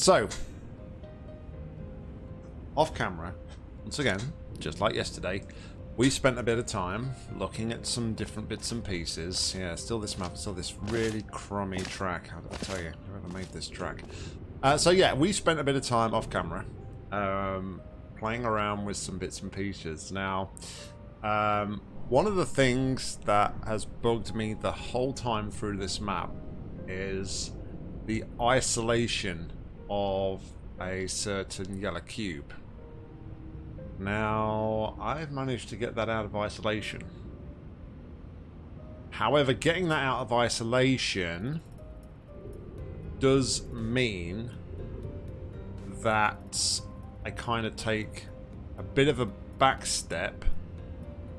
So, off camera, once again, just like yesterday, we spent a bit of time looking at some different bits and pieces. Yeah, still this map, still this really crummy track. How did I tell you? Whoever made this track. Uh, so yeah, we spent a bit of time off camera um, playing around with some bits and pieces. Now, um, one of the things that has bugged me the whole time through this map is the isolation of a certain yellow cube. Now, I've managed to get that out of isolation. However, getting that out of isolation does mean that I kind of take a bit of a back step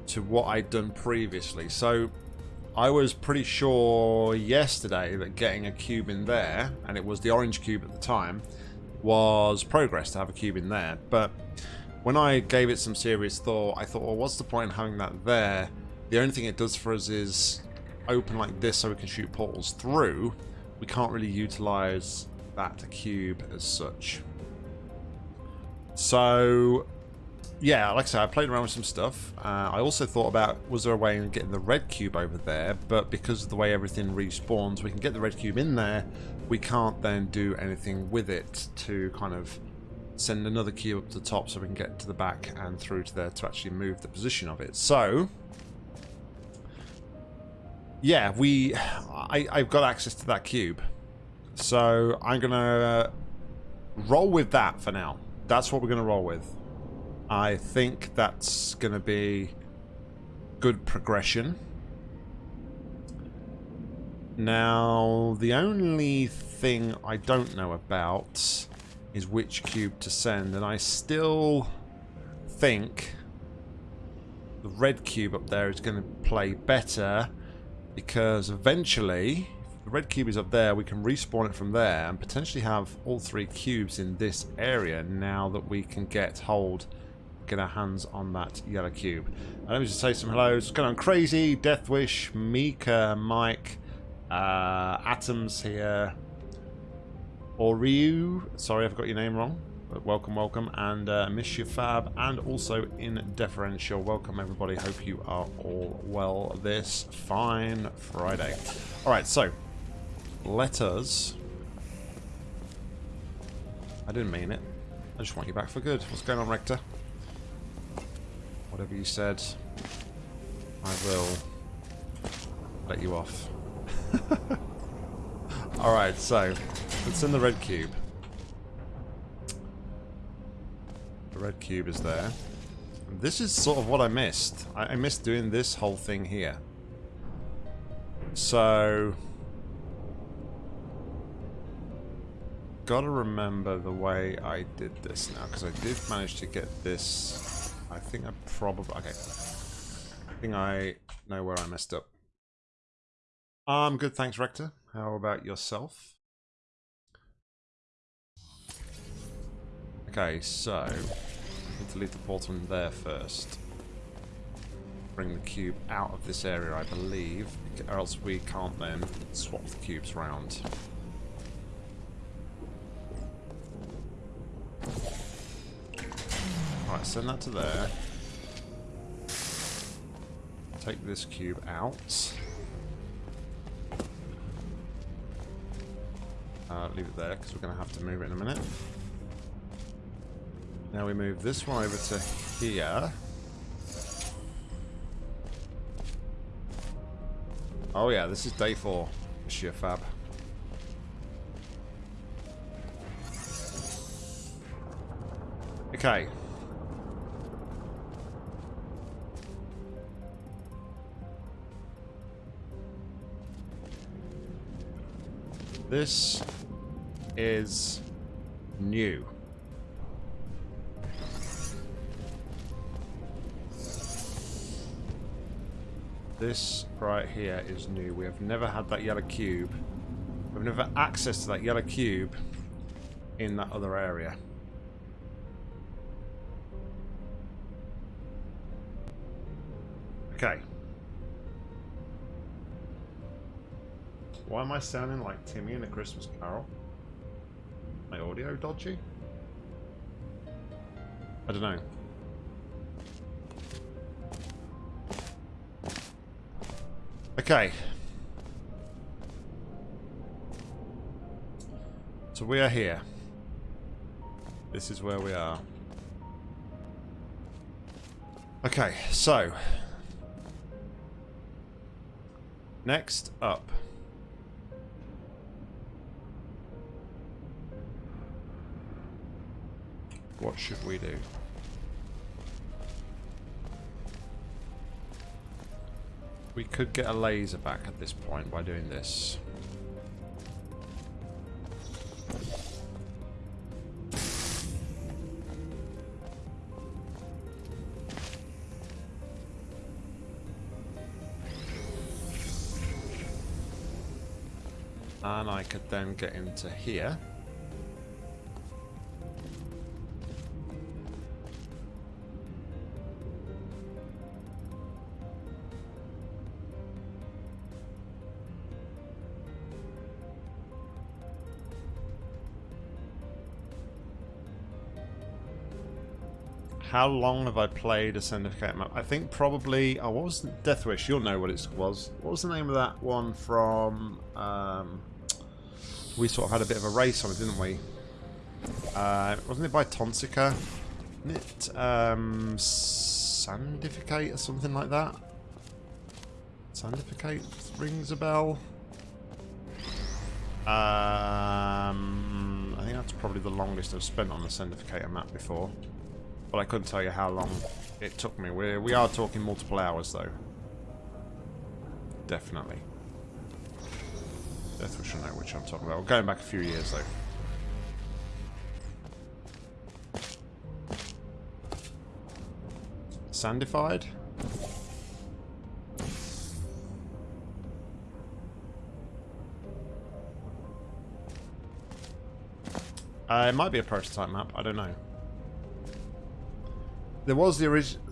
to what I'd done previously. So I was pretty sure yesterday that getting a cube in there, and it was the orange cube at the time, was progress to have a cube in there. But when I gave it some serious thought, I thought, well, what's the point in having that there? The only thing it does for us is open like this so we can shoot portals through. We can't really utilize that cube as such. So, yeah, like I said, I played around with some stuff. Uh, I also thought about, was there a way of getting the red cube over there? But because of the way everything respawns, we can get the red cube in there. We can't then do anything with it to kind of send another cube up to the top so we can get to the back and through to there to actually move the position of it. So, yeah, we, I, I've got access to that cube. So I'm going to roll with that for now. That's what we're going to roll with. I think that's going to be good progression. Now, the only thing I don't know about is which cube to send, and I still think the red cube up there is going to play better because eventually if the red cube is up there we can respawn it from there and potentially have all three cubes in this area now that we can get hold get our hands on that yellow cube. And let me just say some hellos what's going on crazy. Deathwish mika mike uh, atoms here. Oriu, sorry I've got your name wrong, but welcome, welcome, and uh, Monsieur Fab, and also in Deferential, welcome everybody, hope you are all well this fine Friday. Alright, so, let us, I didn't mean it, I just want you back for good. What's going on, Rector? Whatever you said, I will let you off. Alright, so it's in the red cube. The red cube is there. This is sort of what I missed. I, I missed doing this whole thing here. So... Gotta remember the way I did this now, because I did manage to get this... I think I probably... Okay. I think I know where I messed up. I'm um, good, thanks, Rector. How about yourself? Okay, so need to leave the portal in there first. Bring the cube out of this area, I believe, or else we can't then swap the cubes around. Alright, send that to there. Take this cube out. Uh, leave it there, because we're going to have to move it in a minute. Now we move this one over to here. Oh yeah, this is day four, Monsieur Fab. Okay. This is new. This right here is new. We have never had that yellow cube. We've never access to that yellow cube in that other area. Why am I sounding like Timmy in A Christmas Carol? My audio dodgy? I don't know. Okay. So we are here. This is where we are. Okay, so. Next up. What should we do? We could get a laser back at this point by doing this. And I could then get into here. How long have I played a Syndicate map? I think probably... Oh, what was... Deathwish, you'll know what it was. What was the name of that one from... Um, we sort of had a bit of a race on it, didn't we? Uh, wasn't it by Tonsica? It um, Sandificate or something like that? Sandificate rings a bell. Um, I think that's probably the longest I've spent on the Sendificator map before. But I couldn't tell you how long it took me. We're, we are talking multiple hours, though. Definitely. Deathwish will know which I'm talking about. We're going back a few years, though. Sandified? Uh, it might be a prototype map, I don't know. There was the original...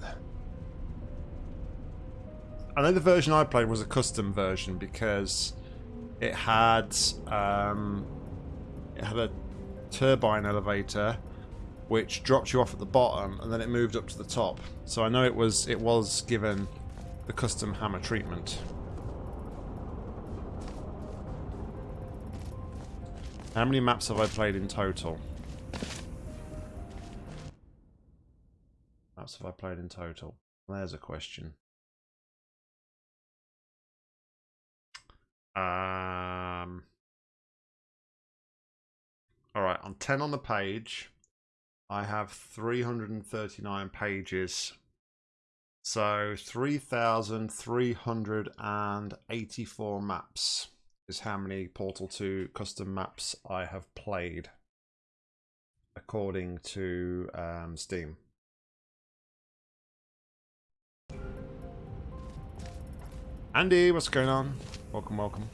I know the version I played was a custom version because it had um, it had a turbine elevator which dropped you off at the bottom and then it moved up to the top. So I know it was it was given the custom hammer treatment. How many maps have I played in total? Maps have I played in total? There's a question. Um, all right, on 10 on the page, I have 339 pages. So 3,384 maps is how many Portal 2 custom maps I have played, according to um, Steam. Andy, what's going on? Welcome, welcome.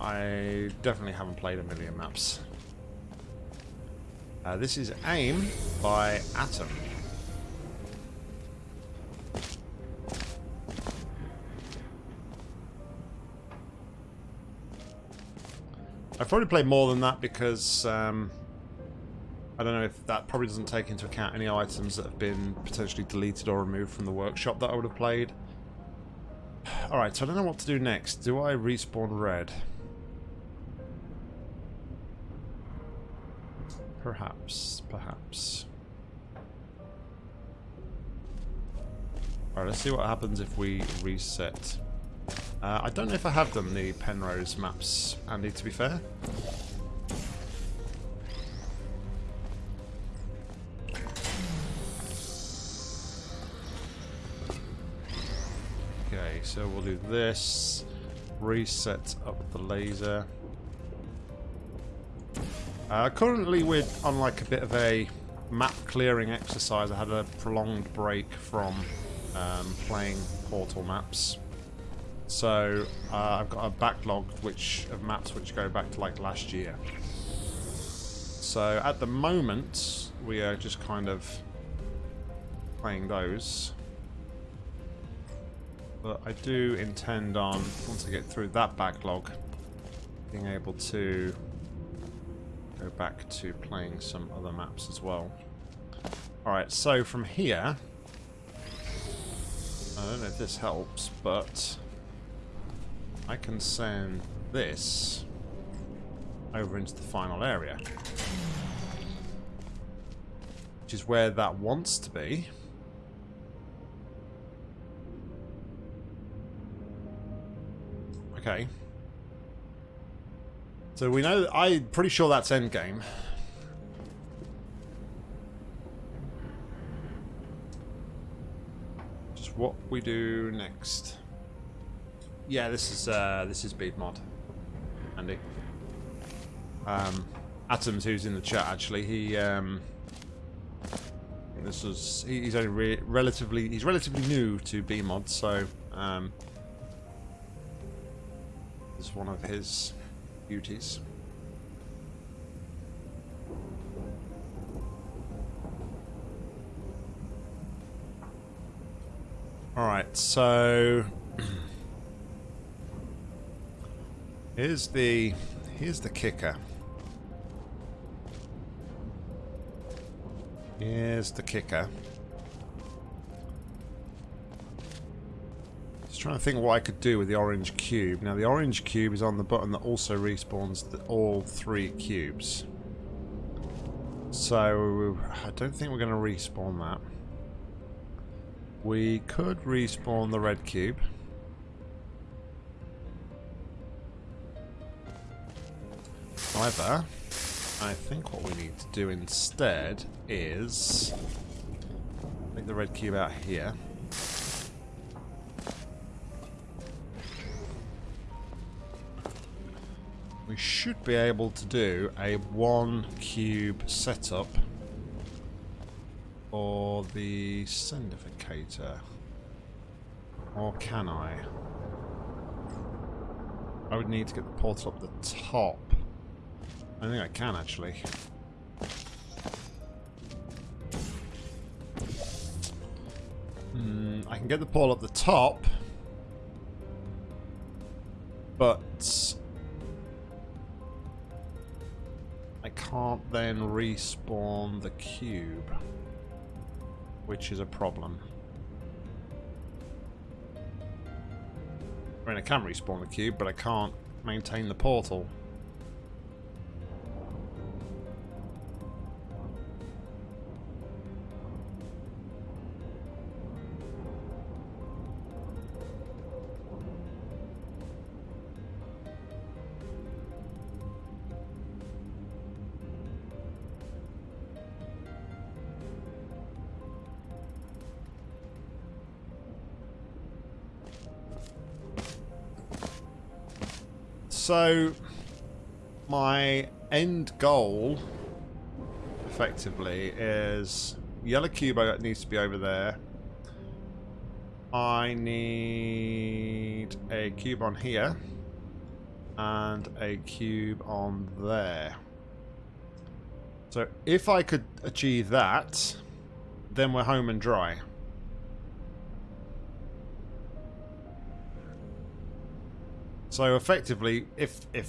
I definitely haven't played a million maps. Uh, this is AIM by Atom. I've probably played more than that because um, I don't know if that probably doesn't take into account any items that have been potentially deleted or removed from the workshop that I would have played. Alright, so I don't know what to do next. Do I respawn red? Perhaps, perhaps. Alright, let's see what happens if we reset uh, I don't know if I have done the Penrose maps, Andy, to be fair. Okay, so we'll do this. Reset up the laser. Uh, currently we're on like a bit of a map clearing exercise. I had a prolonged break from um, playing Portal maps. So uh, I've got a backlog which of maps which go back to like last year. So at the moment we are just kind of playing those. But I do intend on, once I get through that backlog, being able to go back to playing some other maps as well. Alright, so from here, I don't know if this helps, but I can send this over into the final area. Which is where that wants to be. Okay. So we know, I'm pretty sure that's endgame. Just what we do next. Yeah, this is uh, this is BEEmod, Andy. Um, Atoms, who's in the chat, actually, he um, this was he's only re relatively he's relatively new to BEEmod, so um, this is one of his beauties. Alright, so here's the here's the kicker. Here's the kicker. Just trying to think what I could do with the orange cube. Now the orange cube is on the button that also respawns the, all three cubes. So I don't think we're going to respawn that. We could respawn the red cube. However, I think what we need to do instead is make the red cube out here. We should be able to do a one cube setup for the sendificator. Or can I? I would need to get the portal up the top. I think I can actually. Hmm, I can get the pole up the top, but I can't then respawn the cube, which is a problem. I mean, I can respawn the cube, but I can't maintain the portal. So, my end goal, effectively, is yellow cube that needs to be over there. I need a cube on here and a cube on there. So if I could achieve that, then we're home and dry. So effectively, if if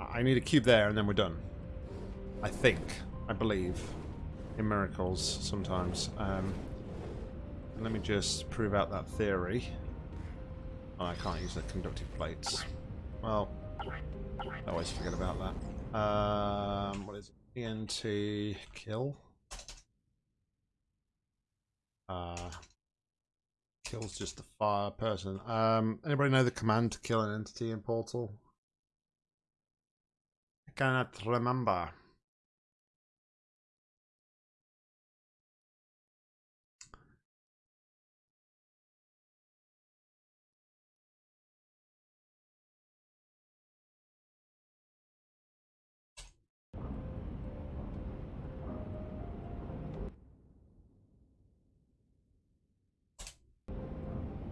I need a cube there and then we're done. I think. I believe. In miracles, sometimes. Um, let me just prove out that theory. Oh, I can't use the conductive plates. Well, I always forget about that. Um, what is it? ENT kill? Uh, kills just a fire person. Um, anybody know the command to kill an entity in Portal? I cannot remember.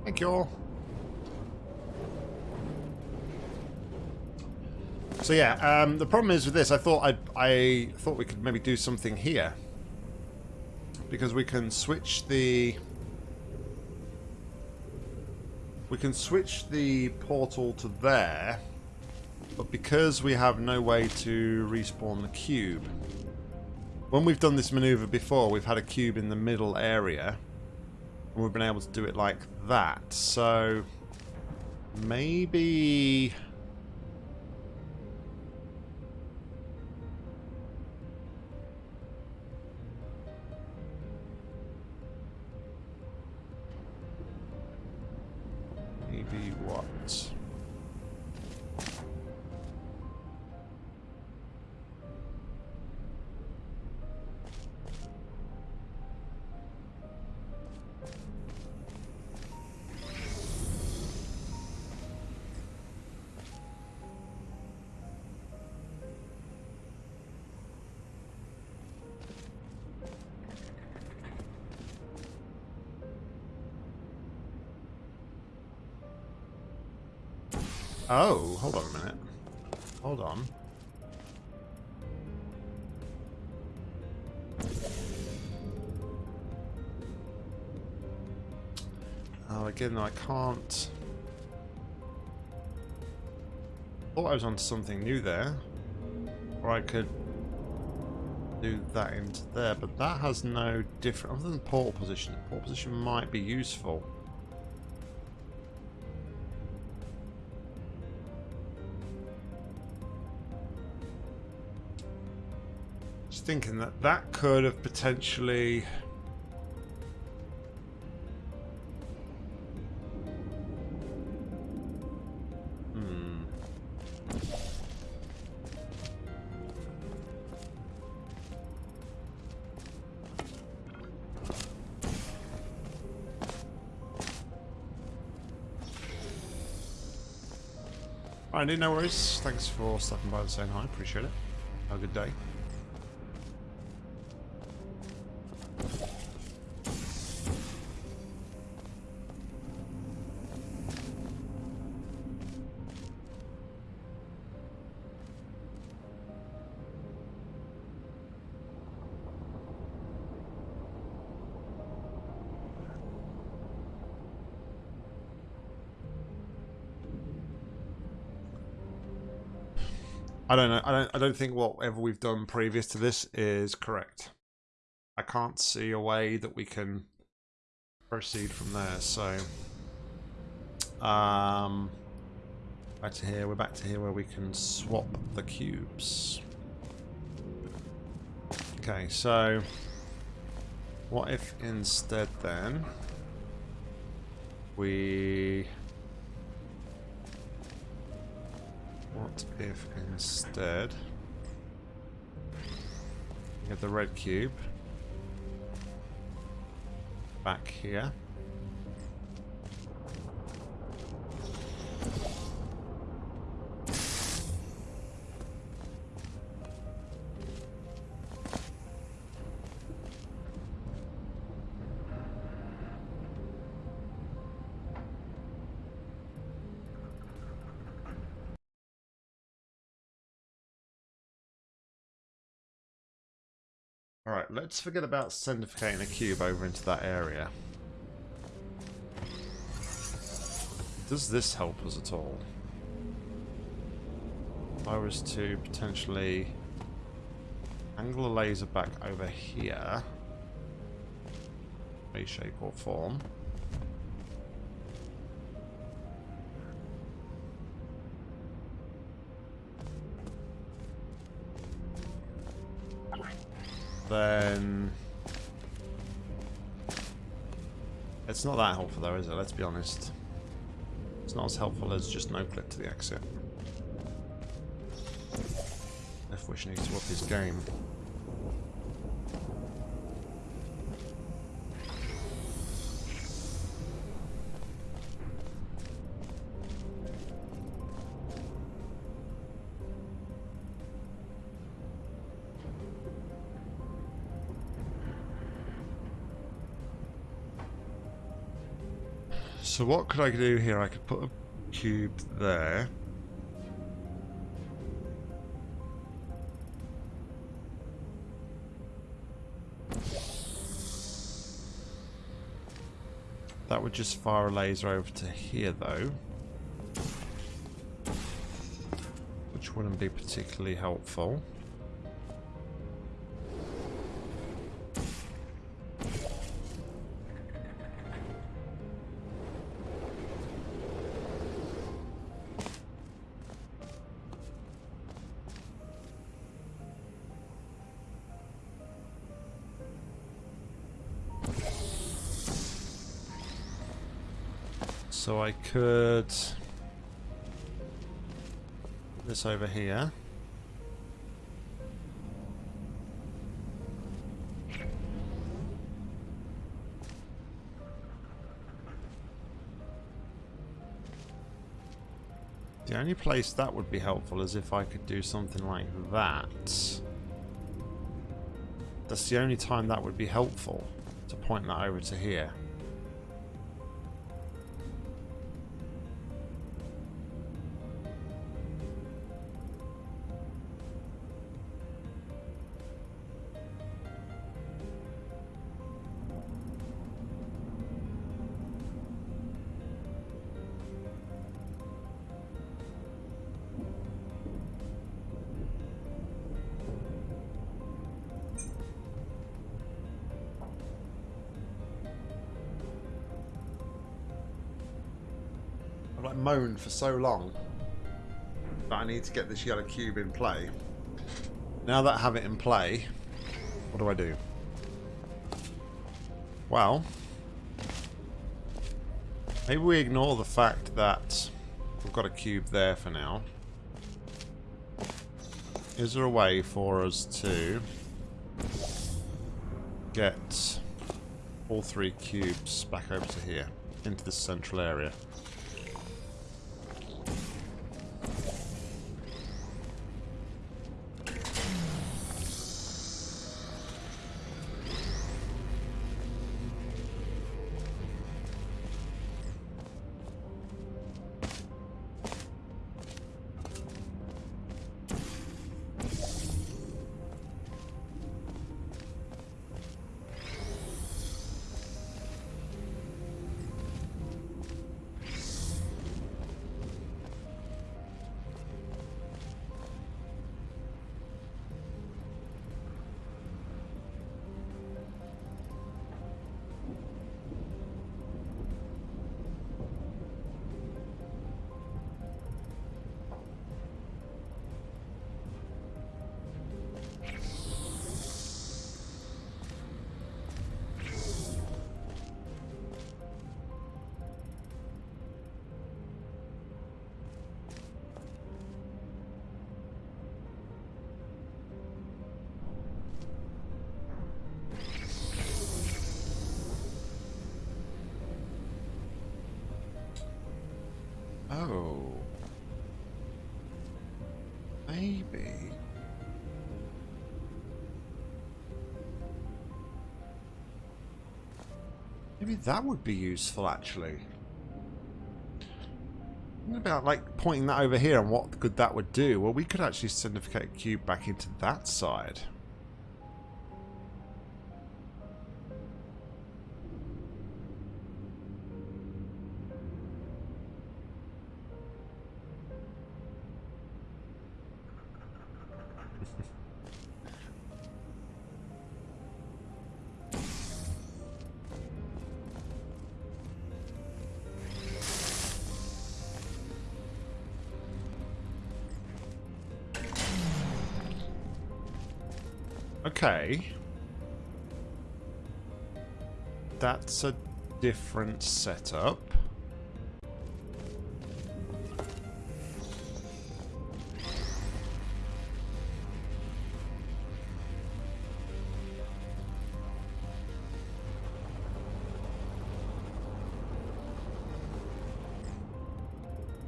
Thank you all. So yeah, um, the problem is with this. I thought I I thought we could maybe do something here because we can switch the we can switch the portal to there but because we have no way to respawn the cube when we've done this maneuver before we've had a cube in the middle area we've been able to do it like that. So Maybe was on something new there. Or I could do that into there, but that has no different... Other than portal position, portal position might be useful. Just thinking that that could have potentially... No worries. Thanks for stopping by and saying hi. Appreciate it. Have a good day. Don't. Think whatever we've done previous to this is correct. I can't see a way that we can proceed from there. So, um, back to here. We're back to here where we can swap the cubes. Okay. So, what if instead then we What if instead the red cube. Back here Alright, let's forget about sendificating a cube over into that area. Does this help us at all? If I was to potentially angle a laser back over here, any shape or form, then... It's not that helpful though, is it? Let's be honest. It's not as helpful as just no clip to the exit. F-Wish needs to up his game. what could I do here? I could put a cube there. That would just fire a laser over to here, though. Which wouldn't be particularly helpful. This over here. The only place that would be helpful is if I could do something like that. That's the only time that would be helpful, to point that over to here. For so long that I need to get this yellow cube in play. Now that I have it in play, what do I do? Well, maybe we ignore the fact that we've got a cube there for now. Is there a way for us to get all three cubes back over to here, into the central area? Maybe that would be useful, actually. What about, like, pointing that over here and what good that would do? Well, we could actually sendificate a cube back into that side. Okay. That's a different setup.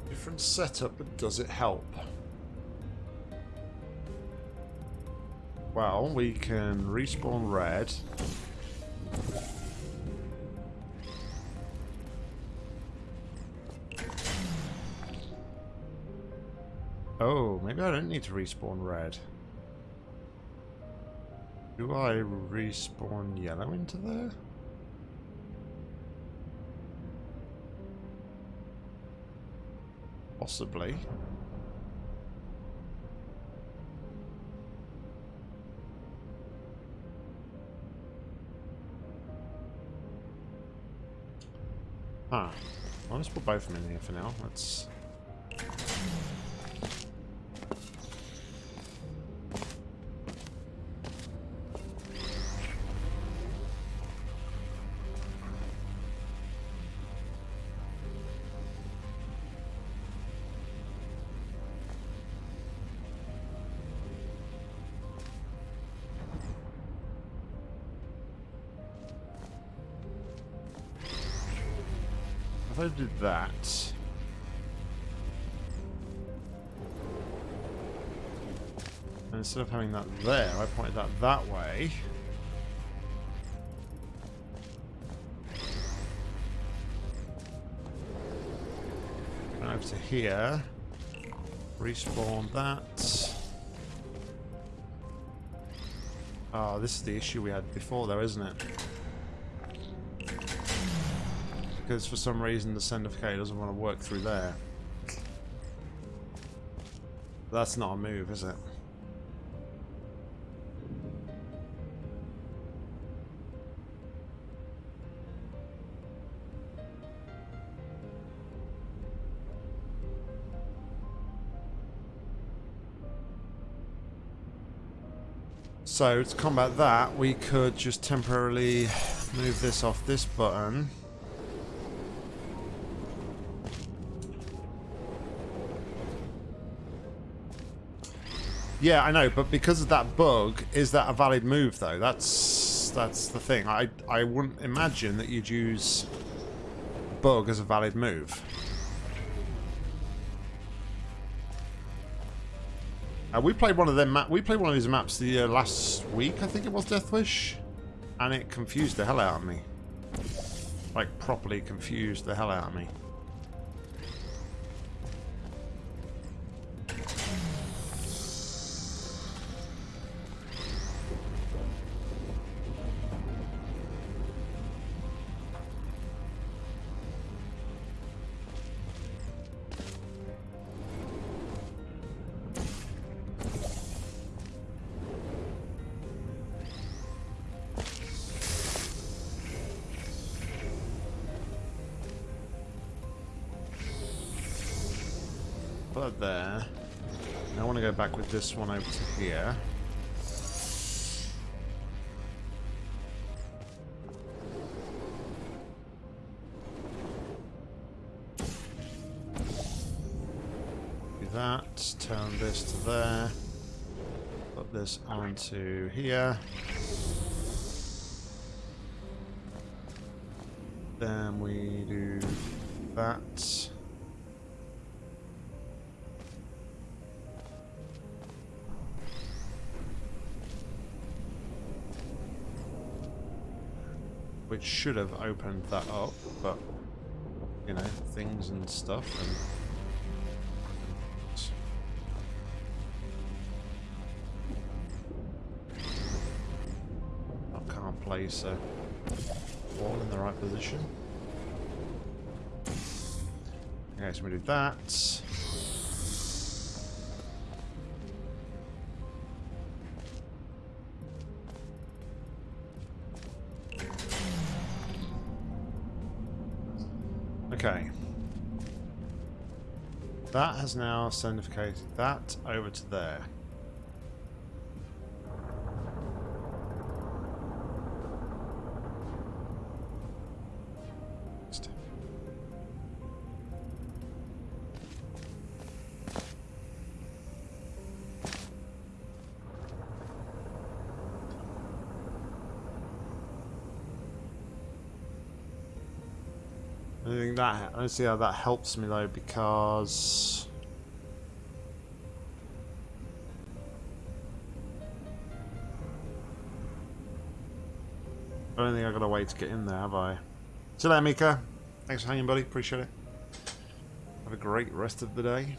Different setup, but does it help? Well, we can respawn red. Oh, maybe I don't need to respawn red. Do I respawn yellow into there? Possibly. Well, let's put both of them in here for now. Let's... that... And instead of having that there, I pointed that that way. Go over to here. Respawn that. Oh, this is the issue we had before though, isn't it? Because for some reason the Sendificator doesn't want to work through there. That's not a move, is it? So to combat that, we could just temporarily move this off this button. Yeah, I know, but because of that bug, is that a valid move though? That's that's the thing. I I wouldn't imagine that you'd use bug as a valid move. Uh, we played one of them. we played one of these maps the uh, last week. I think it was Deathwish, and it confused the hell out of me. Like properly confused the hell out of me. This one over to here. Do that. Turn this to there. Put this onto here. Which should have opened that up, but you know, things and stuff and I can't place a wall in the right position. Okay, so we do that. That has now sendificated that over to there. That I don't see how that helps me though because I don't think I've got a way to get in there, have I? See you Mika. Thanks for hanging, buddy. Appreciate it. Have a great rest of the day.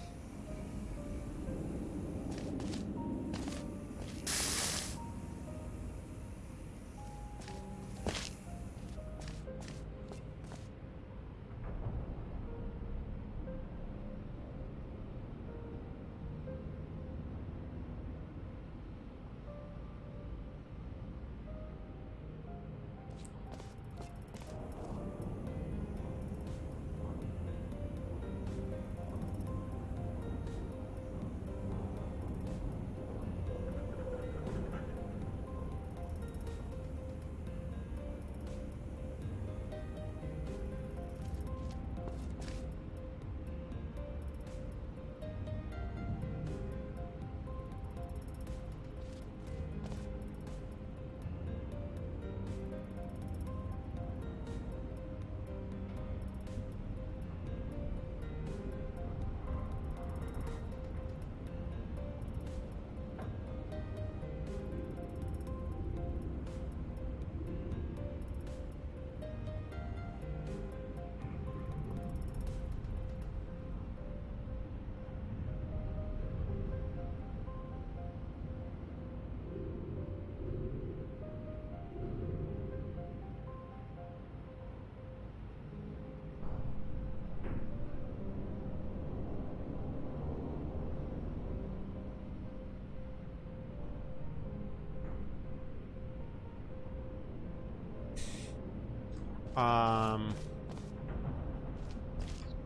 Um,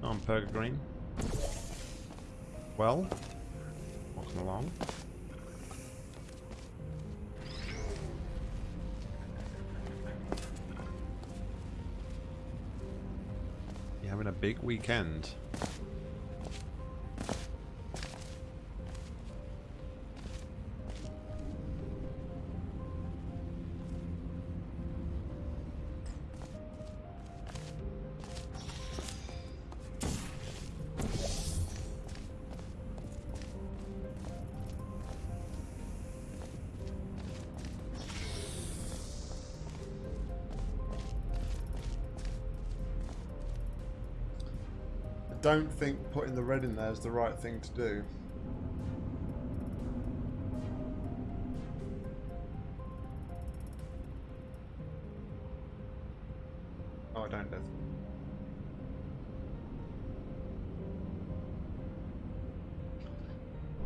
on Purga Green. Well, walking along. You having a big weekend? Don't think putting the red in there is the right thing to do. Oh, I don't, Death.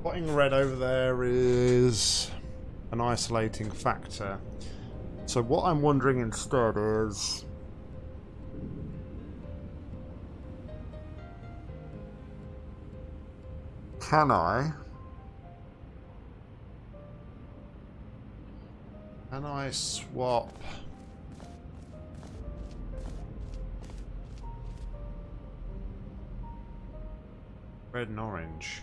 Putting red over there is an isolating factor. So what I'm wondering instead is can I? Can I swap? Red and orange.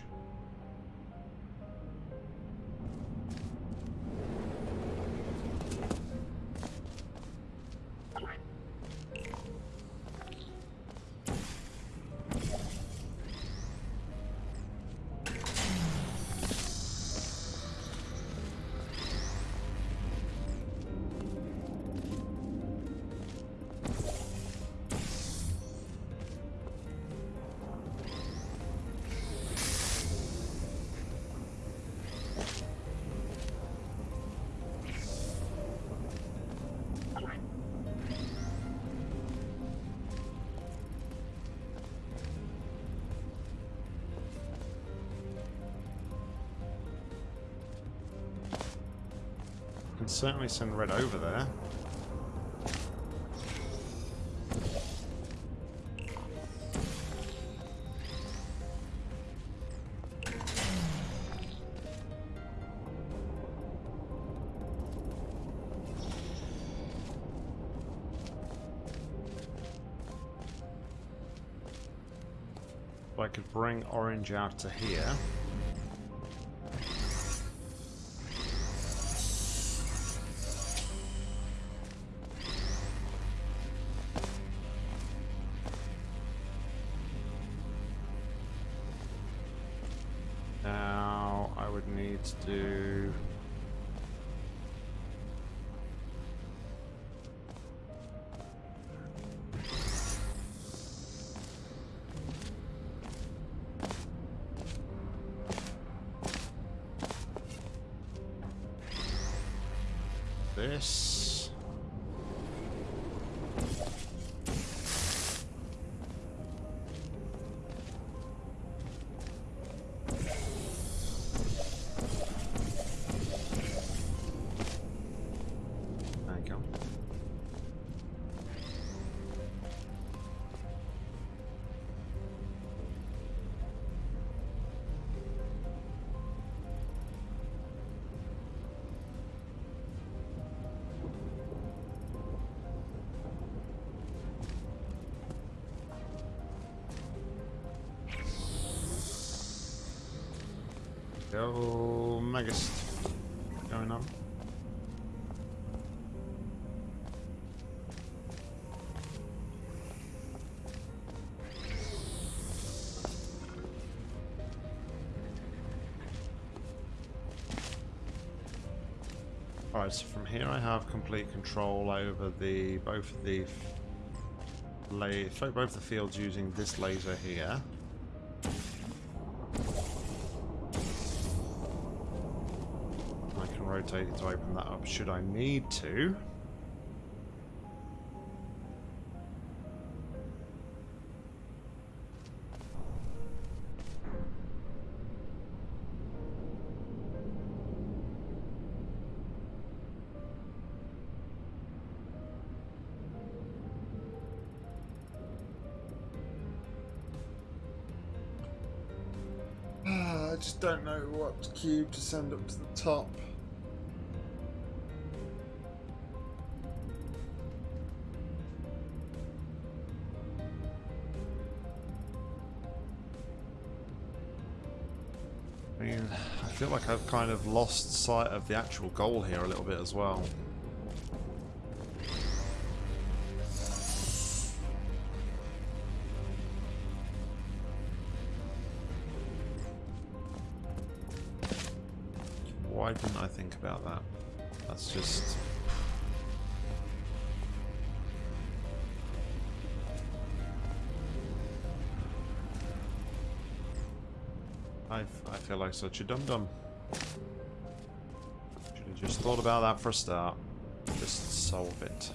Certainly send red over there. If I could bring orange out to here. Go Megist. Going on. Alright, so from here I have complete control over the both of the both the fields using this laser here. rotator to open that up should I need to. I just don't know what cube to send up to the top. I've kind of lost sight of the actual goal here a little bit as well. Why didn't I think about that? That's just... I, I feel like such a dum-dum. Just thought about that for a start. Just solve it.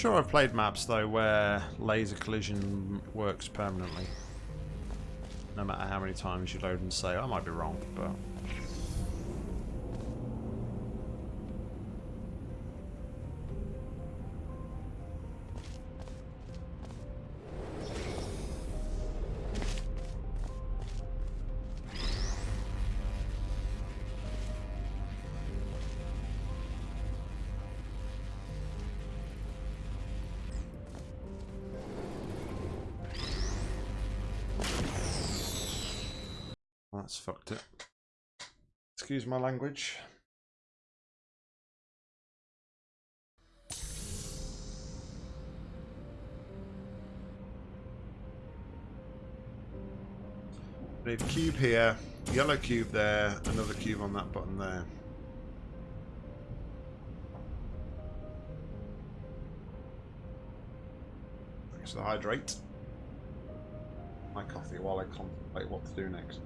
Sure I've played maps though where laser collision works permanently. No matter how many times you load and say, I might be wrong, but... Excuse my language. Need cube here, yellow cube there, another cube on that button there. Thanks to hydrate my coffee while I contemplate what to do next.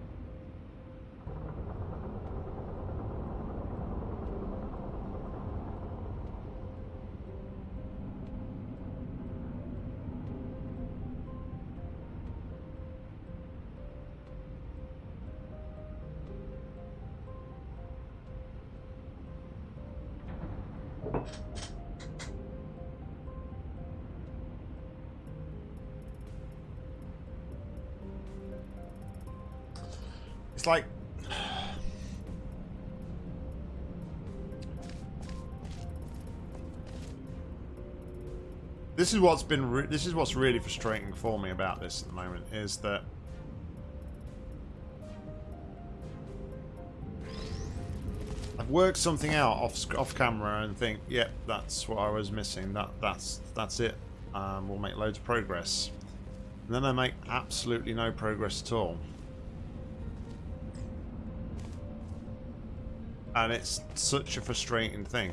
It's like This is what's been this is what's really frustrating for me about this at the moment is that I've worked something out off off camera and think, yep, that's what I was missing. That that's that's it. Um, we'll make loads of progress. And then I make absolutely no progress at all. And it's such a frustrating thing.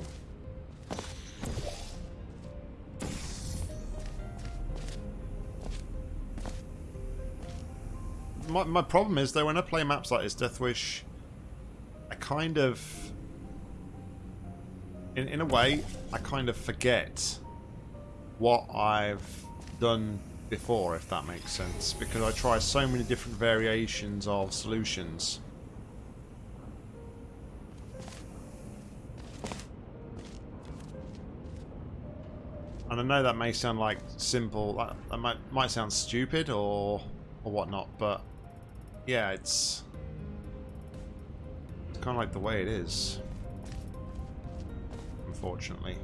My, my problem is though when I play maps like this, Deathwish, I kind of, in, in a way, I kind of forget what I've done before, if that makes sense, because I try so many different variations of solutions. And I know that may sound like simple, that, that might, might sound stupid or or whatnot, but yeah, it's, it's kind of like the way it is. Unfortunately,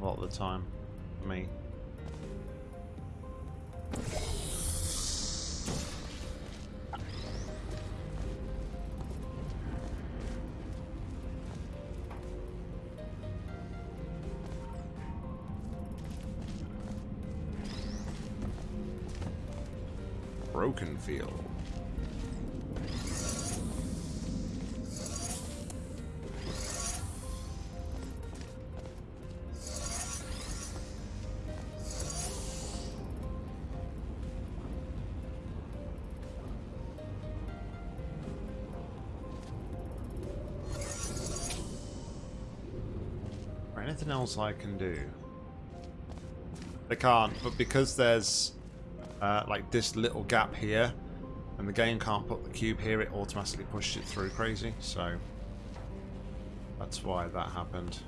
a lot of the time, for me. Broken Field. Anything else I can do? They can't, but because there's uh, like this little gap here, and the game can't put the cube here, it automatically pushed it through crazy, so that's why that happened.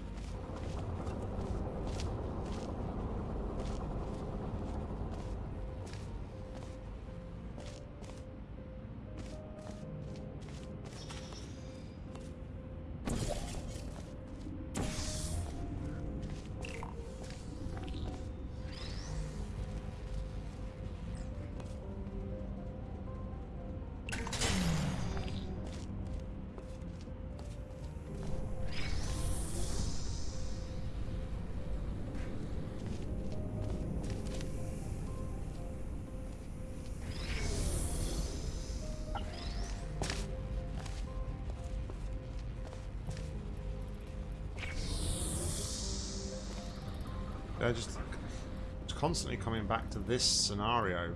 Constantly coming back to this scenario.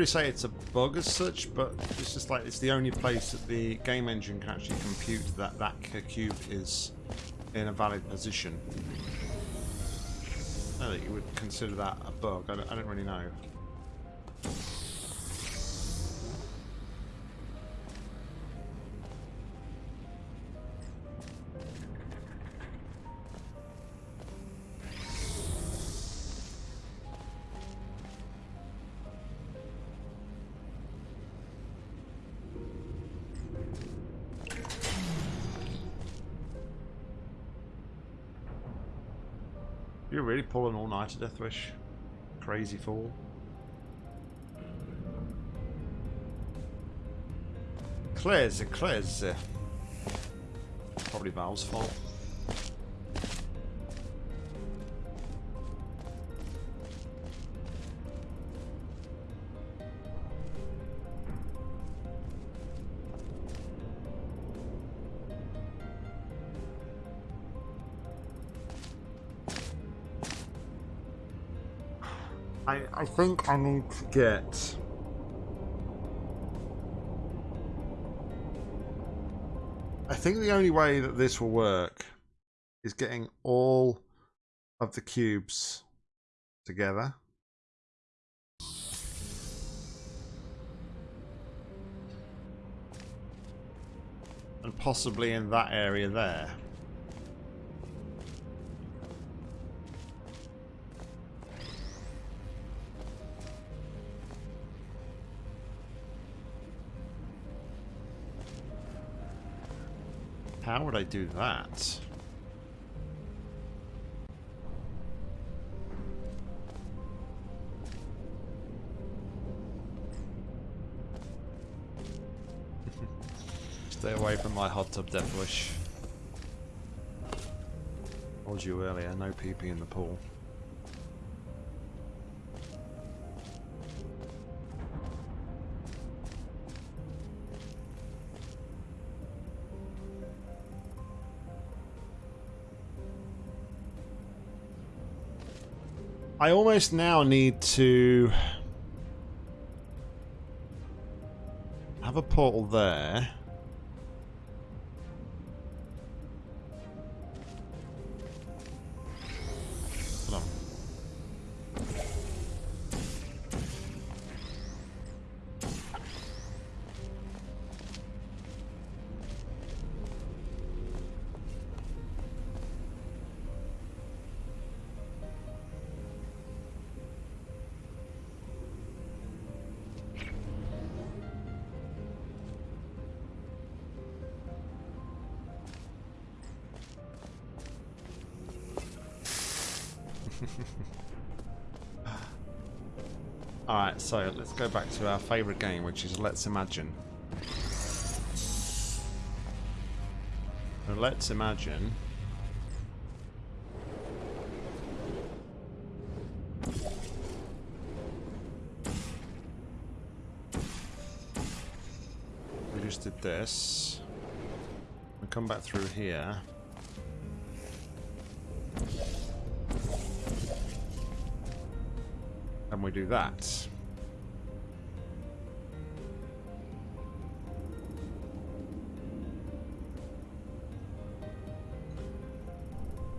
Really say it's a bug as such, but it's just like it's the only place that the game engine can actually compute that that cube is in a valid position. I think you would consider that a bug. I don't, I don't really know. You're really pulling all night to Deathwish. Crazy fool. Claire's, Claire's. Uh, probably Valve's fault. I, think I need to get... I think the only way that this will work is getting all of the cubes together. And possibly in that area there. How would I do that? Stay away from my hot tub Deathwish. Told you earlier, no PP in the pool. I almost now need to have a portal there. Alright, so let's go back to our favourite game, which is Let's Imagine. Let's imagine We just did this. We come back through here. We do that.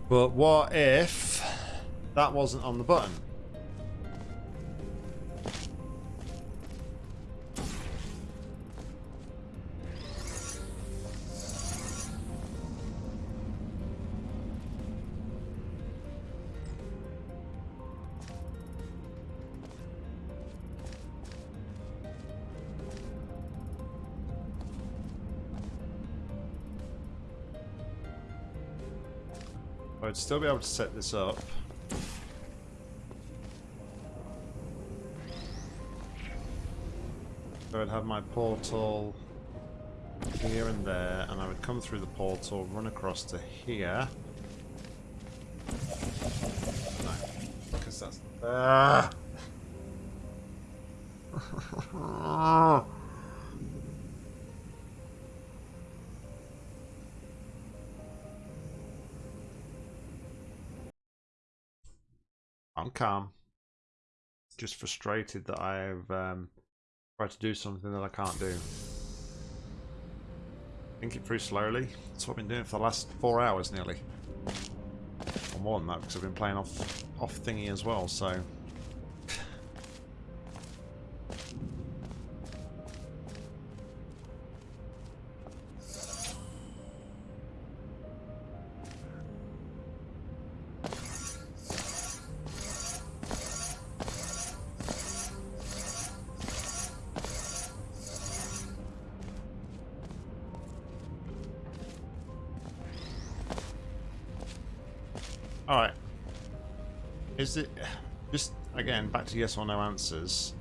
But what if that wasn't on the button? I'd still be able to set this up. So I'd have my portal here and there, and I would come through the portal, run across to here. No, because that's... Ah! I'm calm. Just frustrated that I've um, tried to do something that I can't do. Think it through slowly. That's what I've been doing for the last four hours nearly. Or more than that because I've been playing off off thingy as well, so to yes or no answers.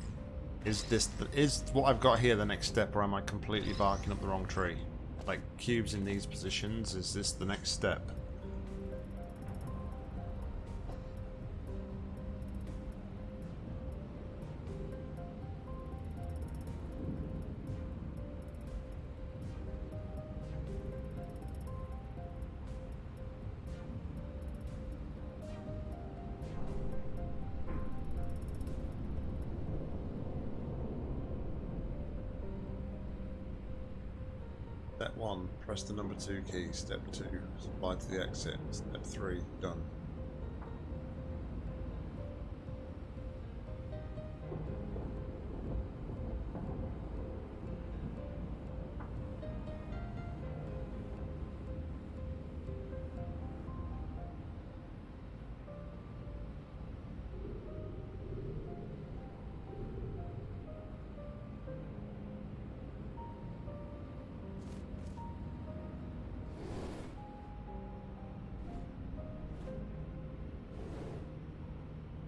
Is this... The, is what I've got here the next step, or am I completely barking up the wrong tree? Like, cubes in these positions, is this the next step? Step the number 2 key. Step 2, slide to the exit. Step 3, done.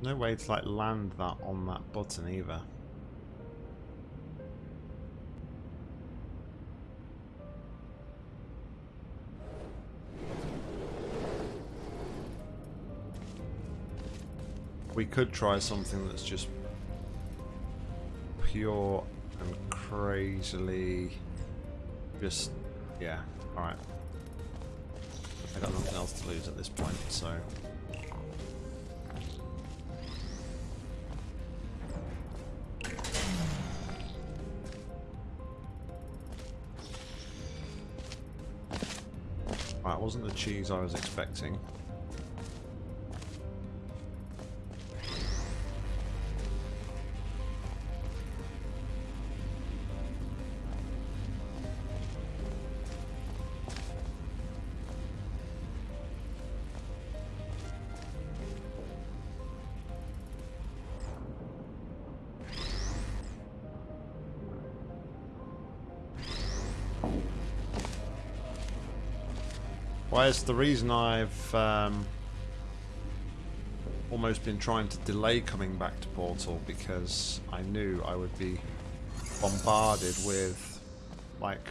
No way to like land that on that button either. We could try something that's just pure and crazily just yeah, alright. I got nothing else to lose at this point, so cheese I was expecting. It's the reason I've um, almost been trying to delay coming back to Portal because I knew I would be bombarded with like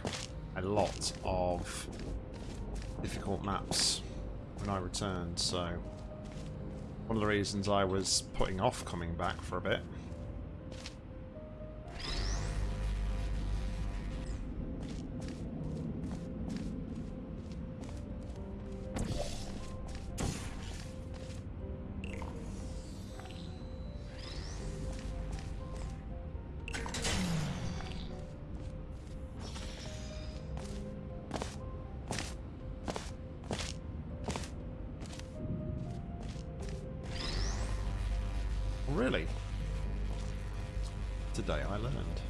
a lot of difficult maps when I returned, so one of the reasons I was putting off coming back for a bit. Really? Today I learned.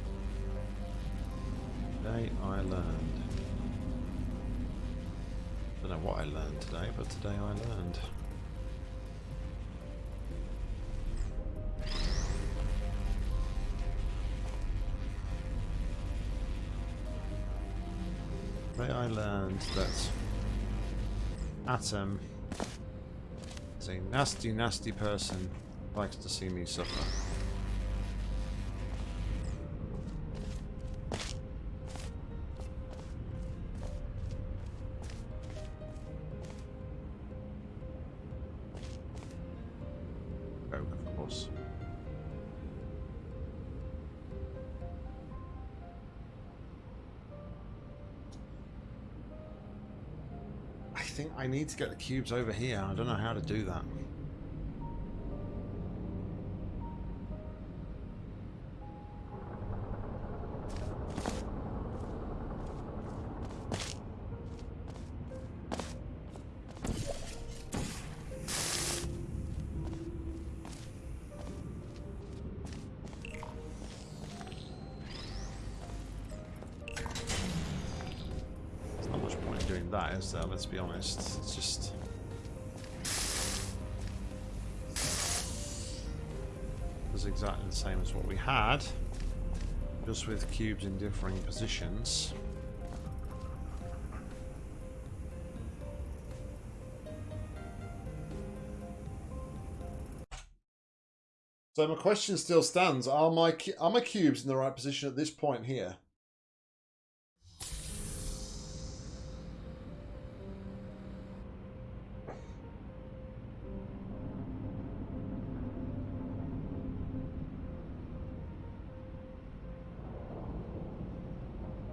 Today I learned. I don't know what I learned today, but today I learned. Today I learned that Atom is a nasty, nasty person likes to see me suffer. Oh, think I need to get the cubes over here. I don't know how to do that. Let's be honest. It's just... It's exactly the same as what we had, just with cubes in differing positions. So my question still stands: Are my are my cubes in the right position at this point here?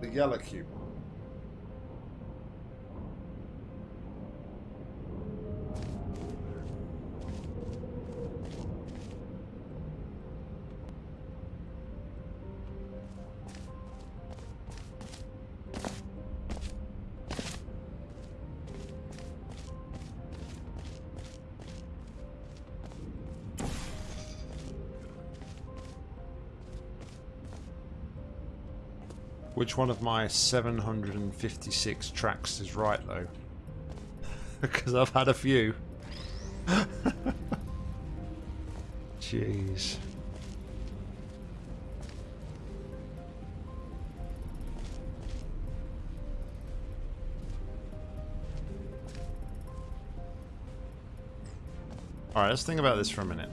Yellow cube. Which one of my 756 tracks is right, though? because I've had a few. Jeez. Alright, let's think about this for a minute.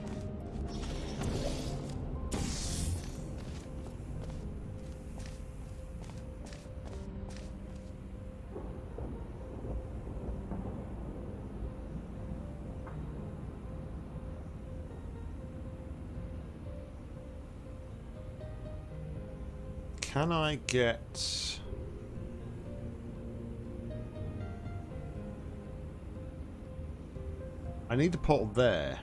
Get... I need the portal there.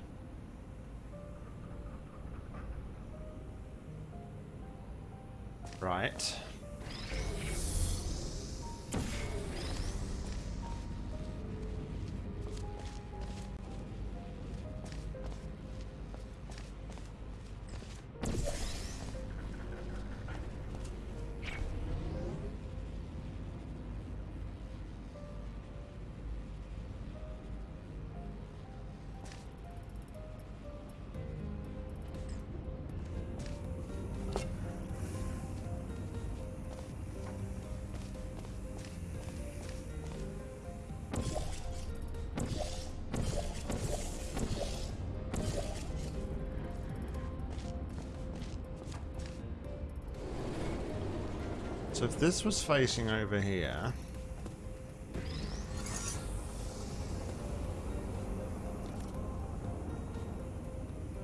So if this was facing over here...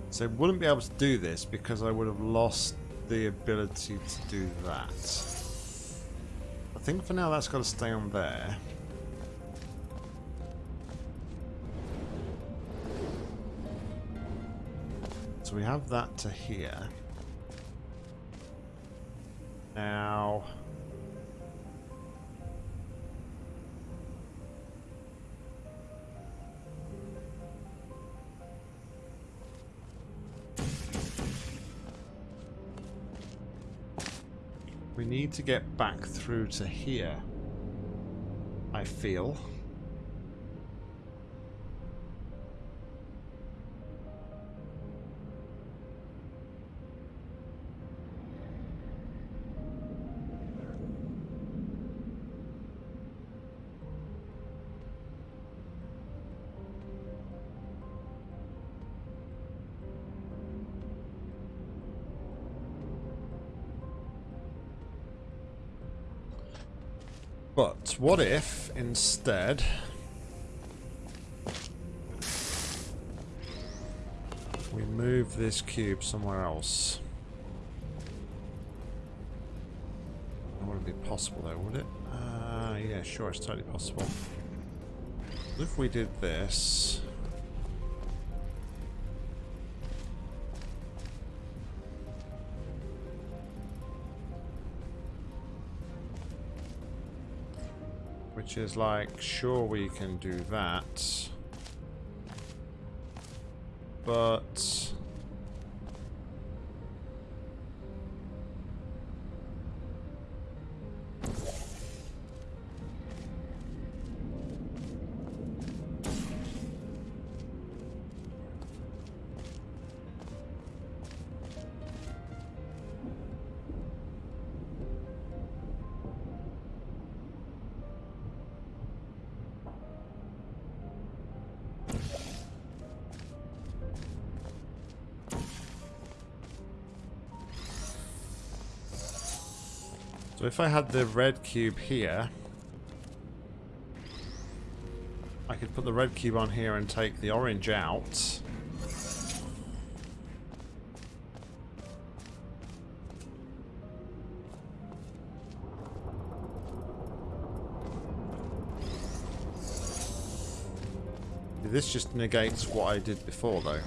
So I wouldn't be able to do this because I would have lost the ability to do that. I think for now that's got to stay on there. So we have that to here. Now... need to get back through to here. I feel. What if, instead... We move this cube somewhere else. That wouldn't be possible though, would it? Uh, yeah, sure, it's totally possible. If we did this... Which is like, sure we can do that. But... if I had the red cube here, I could put the red cube on here and take the orange out. This just negates what I did before though.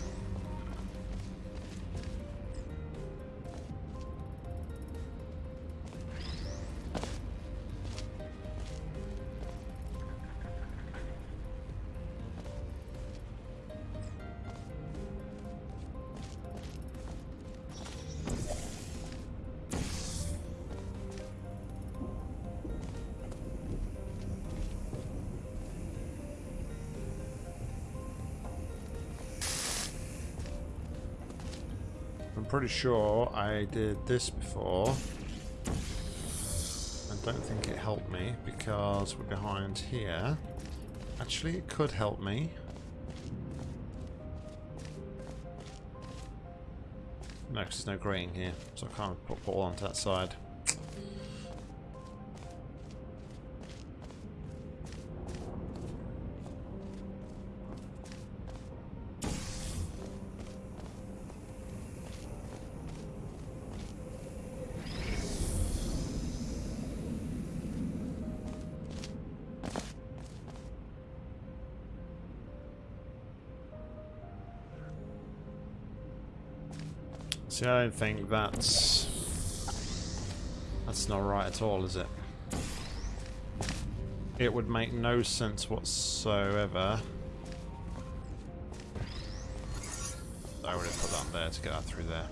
Pretty sure I did this before. I don't think it helped me because we're behind here. Actually, it could help me. No, because there's no graying here, so I can't put ball onto that side. See, I don't think that's... That's not right at all, is it? It would make no sense whatsoever. I would have put that there to get that through there.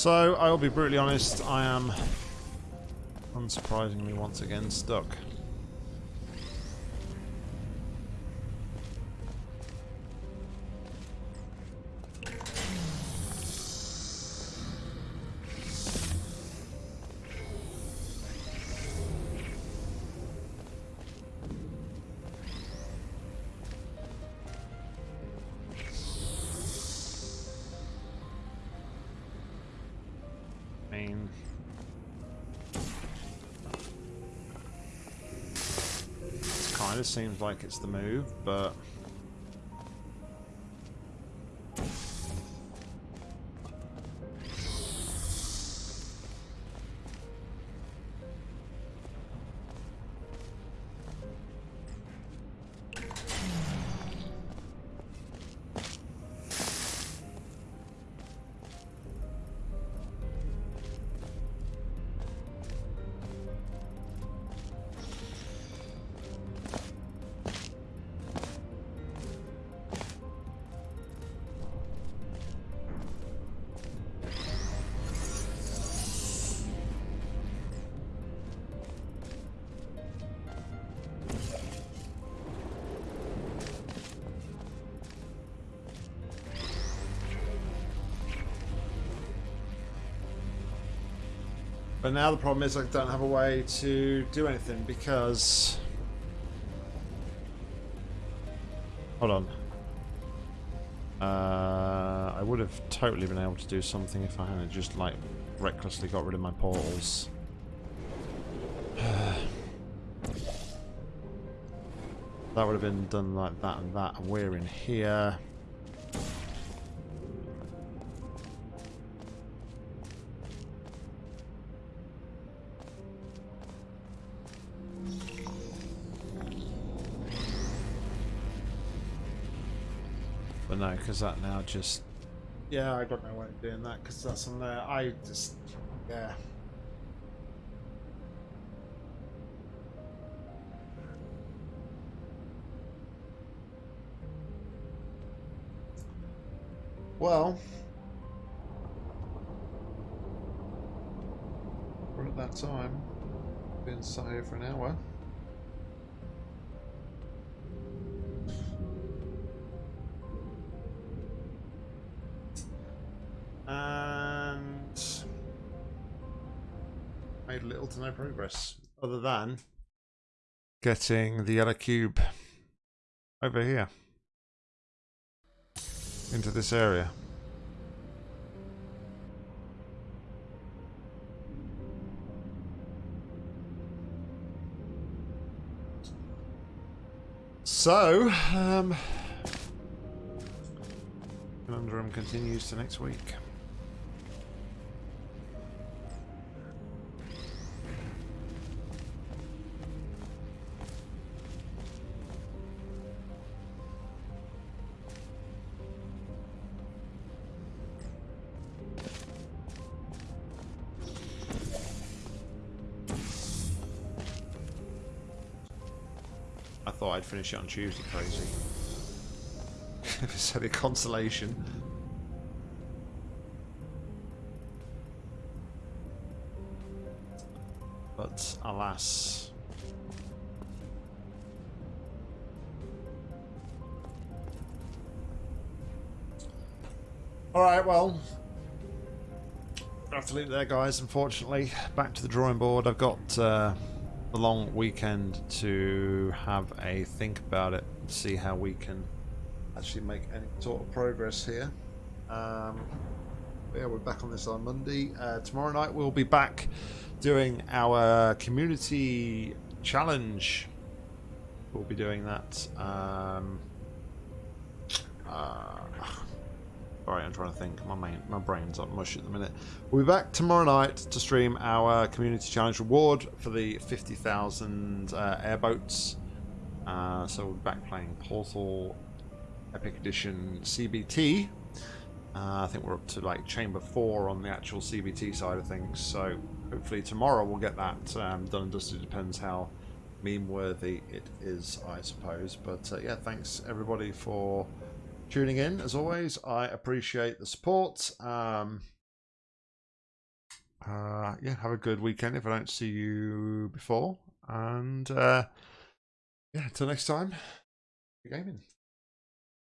So, I will be brutally honest, I am unsurprisingly once again stuck. Seems like it's the move, but... But now the problem is I don't have a way to do anything because... Hold on. Uh, I would have totally been able to do something if I hadn't just like recklessly got rid of my portals. that would have been done like that and that. And we're in here. Because that now just... Yeah, I don't know why I'm doing that, because that's on there. I just... Yeah. Well... We're at that time. Been sat here for an hour. To no progress other than getting the yellow cube over here into this area. So, um, conundrum continues to next week. Finish it on Tuesday, crazy. so the consolation. But alas. Alright, well. I have to leave it there, guys, unfortunately. Back to the drawing board. I've got... Uh, a long weekend to have a think about it, see how we can actually make any sort of progress here. Um, yeah, we're back on this on Monday. Uh, tomorrow night we'll be back doing our community challenge. We'll be doing that. Um, Alright, I'm trying to think. My main, my brain's up mush at the minute. We'll be back tomorrow night to stream our community challenge reward for the 50,000 uh, airboats. Uh, so we'll be back playing Portal Epic Edition CBT. Uh, I think we're up to like Chamber 4 on the actual CBT side of things. So hopefully tomorrow we'll get that um, done and dusted. Depends how meme worthy it is, I suppose. But uh, yeah, thanks everybody for tuning in. As always, I appreciate the support. Um, uh, yeah, have a good weekend if I don't see you before. And uh, yeah, until next time, gaming.